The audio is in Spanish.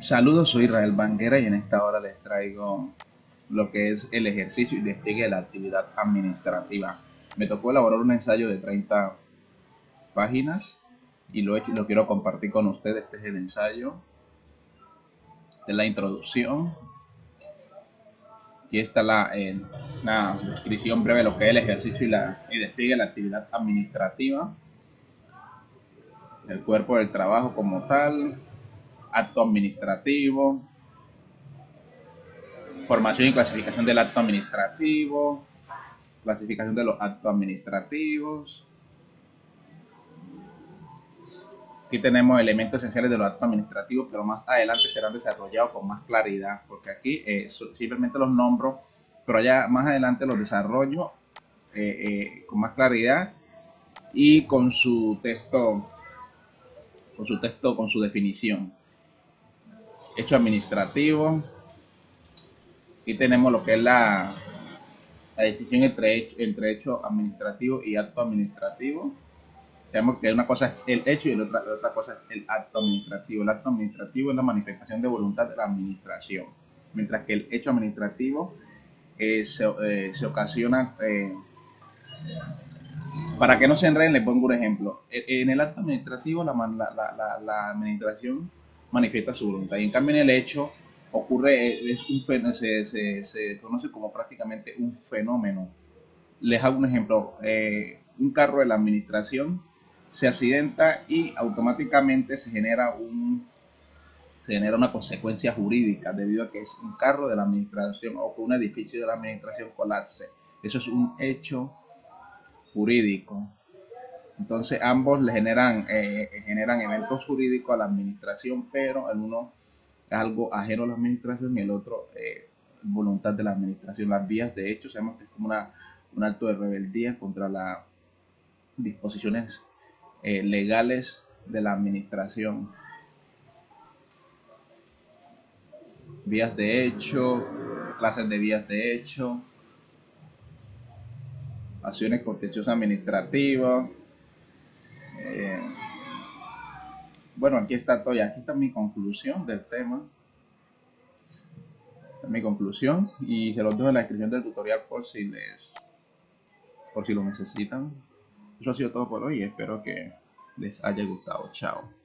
Saludos, soy Israel Banguera y en esta hora les traigo lo que es el ejercicio y despliegue de la actividad administrativa. Me tocó elaborar un ensayo de 30 páginas y lo, hecho, lo quiero compartir con ustedes. Este es el ensayo de la introducción. Aquí está la, eh, una descripción breve de lo que es el ejercicio y, la, y despliegue de la actividad administrativa. El cuerpo del trabajo como tal, acto administrativo, formación y clasificación del acto administrativo, clasificación de los actos administrativos. Aquí tenemos elementos esenciales de los actos administrativos, pero más adelante serán desarrollados con más claridad, porque aquí eh, simplemente los nombro, pero ya más adelante los desarrollo eh, eh, con más claridad y con su texto, con su texto, con su definición hecho administrativo. Aquí tenemos lo que es la, la entre hecho, entre hecho administrativo y acto administrativo. Sabemos que una cosa es el hecho y la otra, otra cosa es el acto administrativo. El acto administrativo es la manifestación de voluntad de la administración, mientras que el hecho administrativo eh, se, eh, se, ocasiona... Eh, para que no se enreden, les pongo un ejemplo. En el acto administrativo, la, la, la, la administración manifiesta su voluntad. Y en cambio en el hecho ocurre, eh, es un se, se, se conoce como prácticamente un fenómeno. Les hago un ejemplo, eh, un carro de la administración se accidenta y automáticamente se genera un se genera una consecuencia jurídica debido a que es un carro de la administración o que un edificio de la administración colapse. Eso es un hecho jurídico. Entonces ambos le generan, eh, generan eventos jurídicos a la administración, pero el uno es algo ajeno a la administración y el otro eh, voluntad de la administración. Las vías de hecho sabemos que es como una, un acto de rebeldía contra las disposiciones eh, legales de la administración. Vías de hecho, clases de vías de hecho, acciones contenciosas administrativas, eh, bueno, aquí está todo, aquí está mi conclusión del tema. mi conclusión y se los dejo en la descripción del tutorial por si les por si lo necesitan. Eso ha sido todo por hoy espero que les haya gustado. Chao.